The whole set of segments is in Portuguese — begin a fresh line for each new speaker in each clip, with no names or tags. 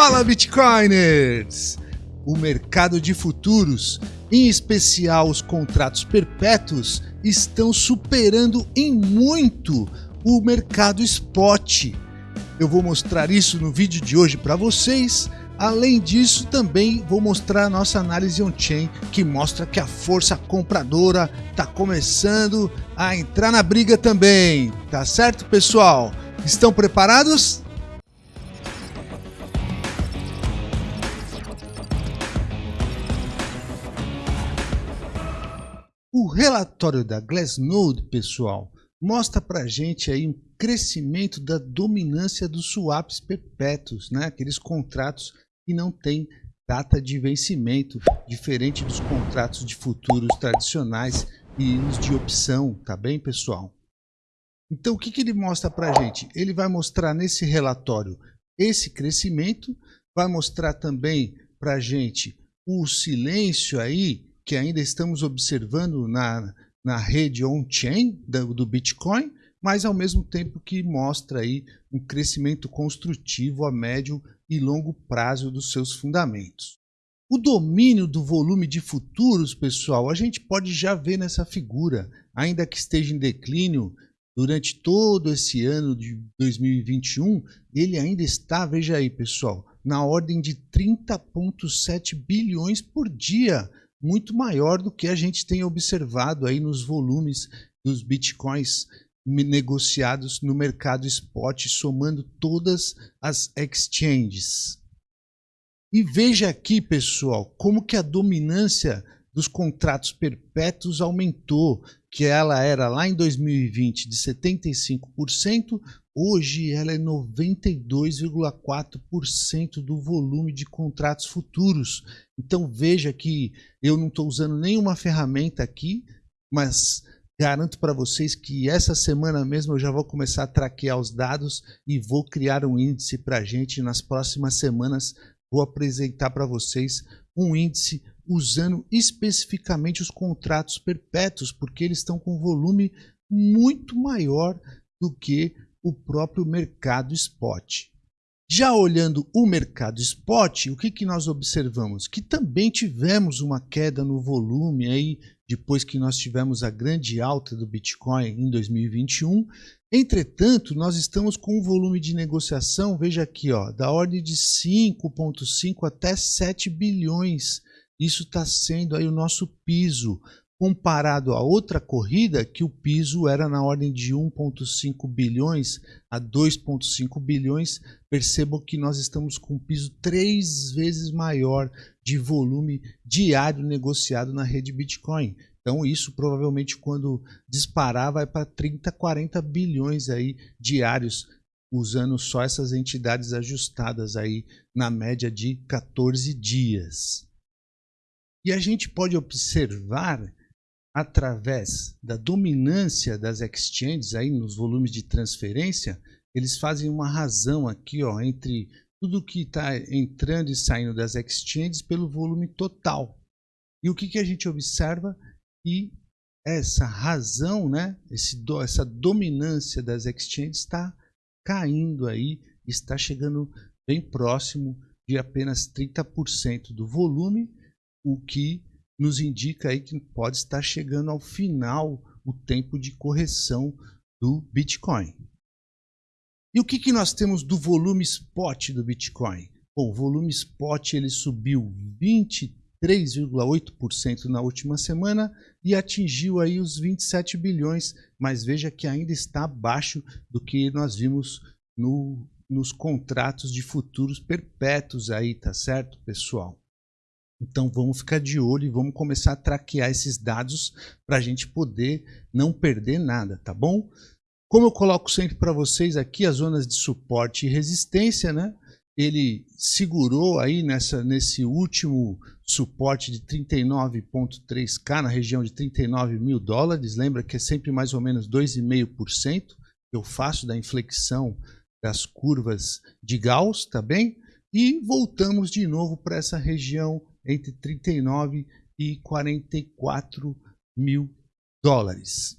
Fala Bitcoiners! O mercado de futuros, em especial os contratos perpétuos, estão superando em muito o mercado spot. Eu vou mostrar isso no vídeo de hoje para vocês. Além disso, também vou mostrar a nossa análise on-chain, que mostra que a força compradora está começando a entrar na briga também. Tá certo, pessoal? Estão preparados? O relatório da Glassnode, pessoal, mostra para gente aí um crescimento da dominância dos swaps perpétuos, né? aqueles contratos que não têm data de vencimento, diferente dos contratos de futuros tradicionais e os de opção, tá bem, pessoal? Então, o que, que ele mostra para gente? Ele vai mostrar nesse relatório esse crescimento, vai mostrar também para gente o silêncio aí que ainda estamos observando na, na rede on-chain do, do Bitcoin, mas ao mesmo tempo que mostra aí um crescimento construtivo a médio e longo prazo dos seus fundamentos. O domínio do volume de futuros, pessoal, a gente pode já ver nessa figura, ainda que esteja em declínio durante todo esse ano de 2021, ele ainda está, veja aí, pessoal, na ordem de 30,7 bilhões por dia, muito maior do que a gente tem observado aí nos volumes dos bitcoins negociados no mercado spot, somando todas as exchanges. E veja aqui, pessoal, como que a dominância dos contratos perpétuos aumentou, que ela era lá em 2020 de 75%, Hoje ela é 92,4% do volume de contratos futuros. Então veja que eu não estou usando nenhuma ferramenta aqui, mas garanto para vocês que essa semana mesmo eu já vou começar a traquear os dados e vou criar um índice para a gente. Nas próximas semanas vou apresentar para vocês um índice usando especificamente os contratos perpétuos, porque eles estão com volume muito maior do que o próprio mercado spot. Já olhando o mercado spot, o que, que nós observamos? Que também tivemos uma queda no volume aí, depois que nós tivemos a grande alta do Bitcoin em 2021. Entretanto, nós estamos com um volume de negociação, veja aqui, ó, da ordem de 5,5 até 7 bilhões. Isso está sendo aí o nosso piso comparado a outra corrida que o piso era na ordem de 1,5 bilhões a 2,5 bilhões, percebam que nós estamos com um piso três vezes maior de volume diário negociado na rede Bitcoin. Então isso provavelmente quando disparar vai para 30, 40 bilhões aí diários, usando só essas entidades ajustadas aí na média de 14 dias. E a gente pode observar através da dominância das exchanges aí nos volumes de transferência, eles fazem uma razão aqui ó, entre tudo que está entrando e saindo das exchanges pelo volume total. E o que, que a gente observa? E essa razão, né, esse, essa dominância das exchanges está caindo aí, está chegando bem próximo de apenas 30% do volume, o que nos indica aí que pode estar chegando ao final o tempo de correção do Bitcoin. E o que, que nós temos do volume spot do Bitcoin? Bom, o volume spot ele subiu 23,8% na última semana e atingiu aí os 27 bilhões, mas veja que ainda está abaixo do que nós vimos no, nos contratos de futuros perpétuos aí, tá certo, pessoal? Então vamos ficar de olho e vamos começar a traquear esses dados para a gente poder não perder nada, tá bom? Como eu coloco sempre para vocês aqui as zonas de suporte e resistência, né? Ele segurou aí nessa, nesse último suporte de 39,3K na região de 39 mil dólares. Lembra que é sempre mais ou menos 2,5% que eu faço da inflexão das curvas de Gauss, tá bem? E voltamos de novo para essa região entre 39 e 44 mil dólares.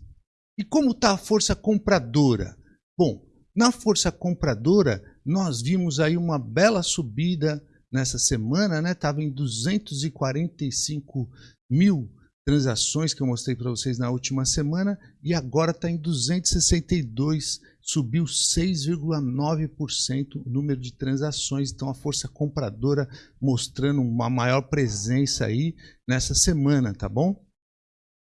E como está a força compradora? Bom, na força compradora, nós vimos aí uma bela subida nessa semana, né? Tava em 245 mil transações que eu mostrei para vocês na última semana e agora está em 262, subiu 6,9% o número de transações. Então a força compradora mostrando uma maior presença aí nessa semana, tá bom?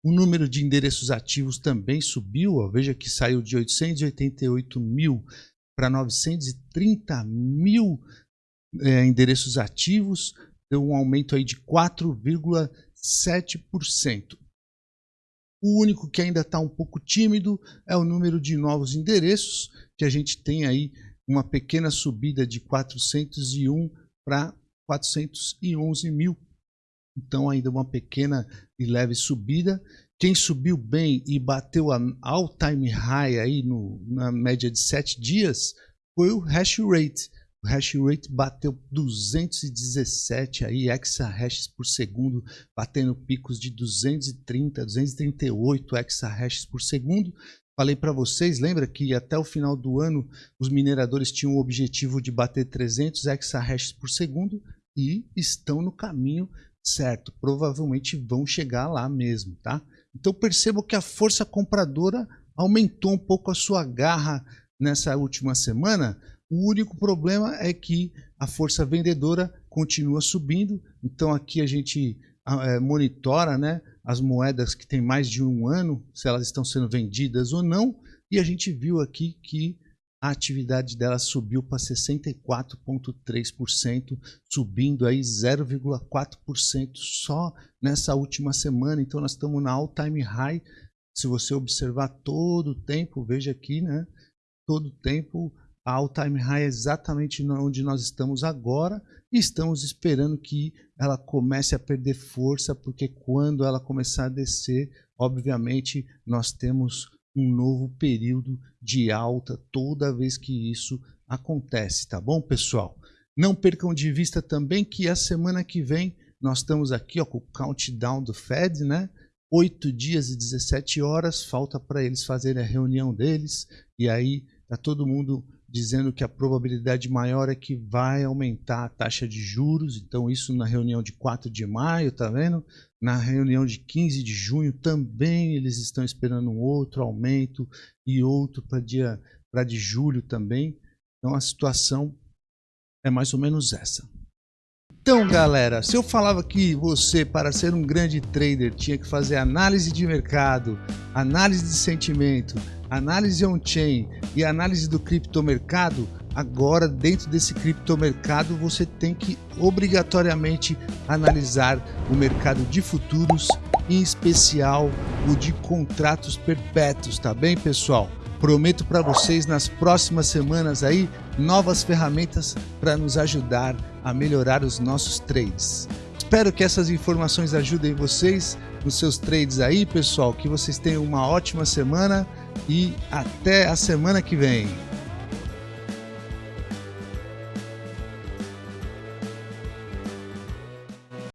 O número de endereços ativos também subiu, ó, veja que saiu de 888 mil para 930 mil é, endereços ativos, deu um aumento aí de 4,7%. O único que ainda está um pouco tímido é o número de novos endereços, que a gente tem aí uma pequena subida de 401 para 411 mil. Então ainda uma pequena e leve subida. Quem subiu bem e bateu a all-time high aí no, na média de 7 dias foi o hash rate. O hash rate bateu 217 aí exahashes por segundo, batendo picos de 230, 238 exahashes por segundo. Falei para vocês, lembra que até o final do ano os mineradores tinham o objetivo de bater 300 exahashes por segundo e estão no caminho certo. Provavelmente vão chegar lá mesmo, tá? Então perceba que a força compradora aumentou um pouco a sua garra nessa última semana. O único problema é que a força vendedora continua subindo. Então aqui a gente é, monitora né, as moedas que têm mais de um ano, se elas estão sendo vendidas ou não. E a gente viu aqui que a atividade dela subiu para 64,3%, subindo aí 0,4% só nessa última semana. Então nós estamos na all-time high. Se você observar todo o tempo, veja aqui, né? Todo o tempo a all-time high é exatamente onde nós estamos agora e estamos esperando que ela comece a perder força, porque quando ela começar a descer, obviamente nós temos um novo período de alta toda vez que isso acontece, tá bom, pessoal? Não percam de vista também que a semana que vem nós estamos aqui ó, com o countdown do Fed, né? 8 dias e 17 horas, falta para eles fazerem a reunião deles, e aí tá todo mundo dizendo que a probabilidade maior é que vai aumentar a taxa de juros, então isso na reunião de 4 de maio, tá vendo? Na reunião de 15 de junho também eles estão esperando um outro aumento e outro para dia para de julho também. Então a situação é mais ou menos essa. Então, galera, se eu falava que você, para ser um grande trader, tinha que fazer análise de mercado, análise de sentimento, análise on-chain e análise do criptomercado, agora dentro desse criptomercado você tem que obrigatoriamente analisar o mercado de futuros, em especial o de contratos perpétuos, tá bem, pessoal? Prometo para vocês nas próximas semanas aí novas ferramentas para nos ajudar a melhorar os nossos trades. Espero que essas informações ajudem vocês nos seus trades aí, pessoal. Que vocês tenham uma ótima semana e até a semana que vem.